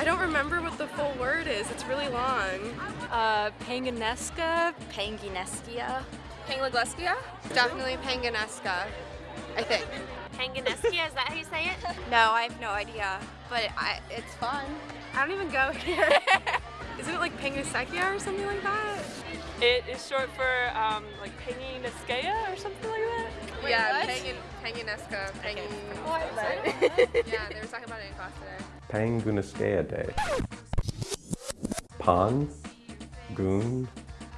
I don't remember what the full word is. It's really long. Uh, Panganesca? Pangineskia. Panglagleska? Definitely Panganesca, I think. Panganeskia, is that how you say it? No, I have no idea, but I, it's fun. I don't even go here. Isn't it like Pangasekia or something like that? It is short for um, like Panginescea or something like that. yeah, Pangan, Panganesca. Pang... yeah, they were talking about it in class today. Pangynaskeia Day. Pan Gun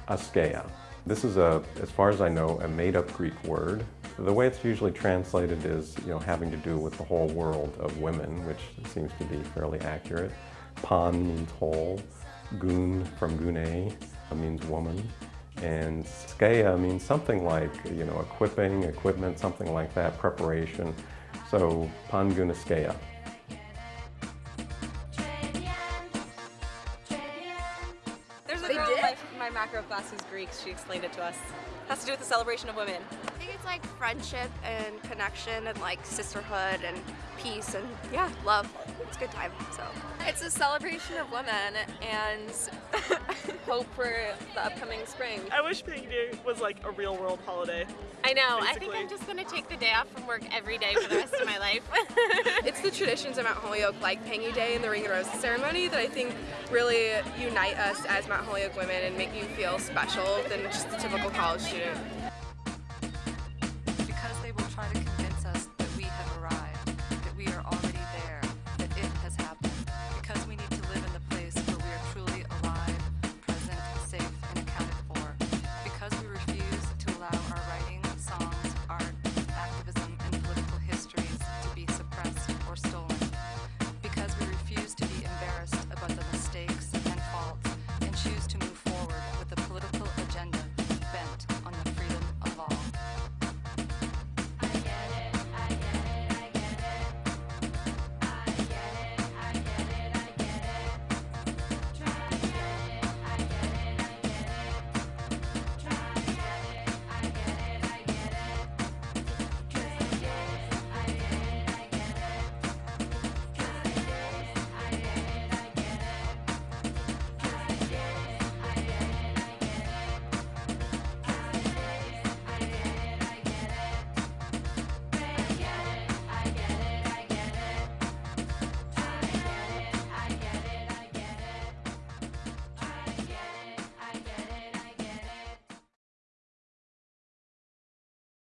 Askea. This is a, as far as I know, a made-up Greek word. The way it's usually translated is, you know, having to do with the whole world of women, which seems to be fairly accurate. Pan means whole. Gun from gune means woman. And skea means something like, you know, equipping, equipment, something like that, preparation. So Pangynaskeia. My, my macro class who's Greek. She explained it to us. It has to do with the celebration of women. I think it's like friendship and connection and like sisterhood and peace and yeah, love. It's a good time, so. It's a celebration of women and hope for the upcoming spring. I wish Pink Day was like a real world holiday. I know. I think I'm just gonna take the day off from work every day for the rest of my life. Traditions of Mount Holyoke, like Pangy Day and the Ring and Roses ceremony, that I think really unite us as Mount Holyoke women and make you feel special than just a typical college student.